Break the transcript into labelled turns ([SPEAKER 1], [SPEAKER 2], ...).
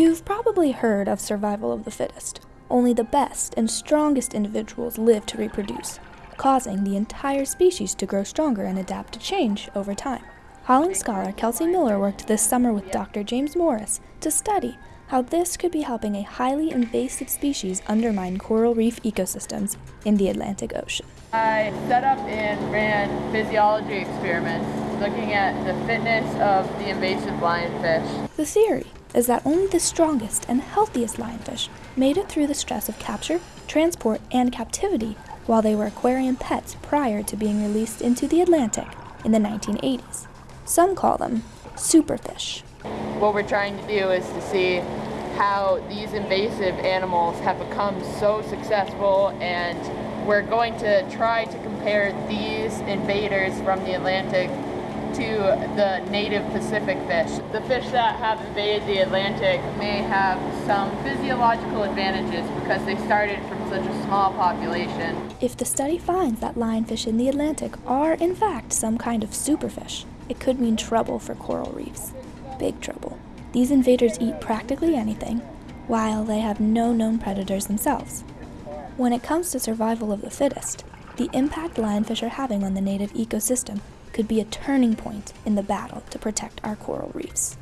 [SPEAKER 1] You've probably heard of survival of the fittest. Only the best and strongest individuals live to reproduce, causing the entire species to grow stronger and adapt to change over time. Hollings scholar Kelsey Miller worked this summer with Dr. James Morris to study how this could be helping a highly invasive species undermine coral reef ecosystems in the Atlantic Ocean.
[SPEAKER 2] I set up and ran physiology experiments looking at the fitness of the invasive lionfish.
[SPEAKER 1] The theory is that only the strongest and healthiest lionfish made it through the stress of capture, transport, and captivity while they were aquarium pets prior to being released into the Atlantic in the 1980s. Some call them superfish.
[SPEAKER 2] What we're trying to do is to see how these invasive animals have become so successful and we're going to try to compare these invaders from the Atlantic to the native Pacific fish. The fish that have invaded the Atlantic may have some physiological advantages because they started from such a small population.
[SPEAKER 1] If the study finds that lionfish in the Atlantic are in fact some kind of superfish, it could mean trouble for coral reefs. Big trouble. These invaders eat practically anything, while they have no known predators themselves. When it comes to survival of the fittest, the impact lionfish are having on the native ecosystem could be a turning point in the battle to protect our coral reefs.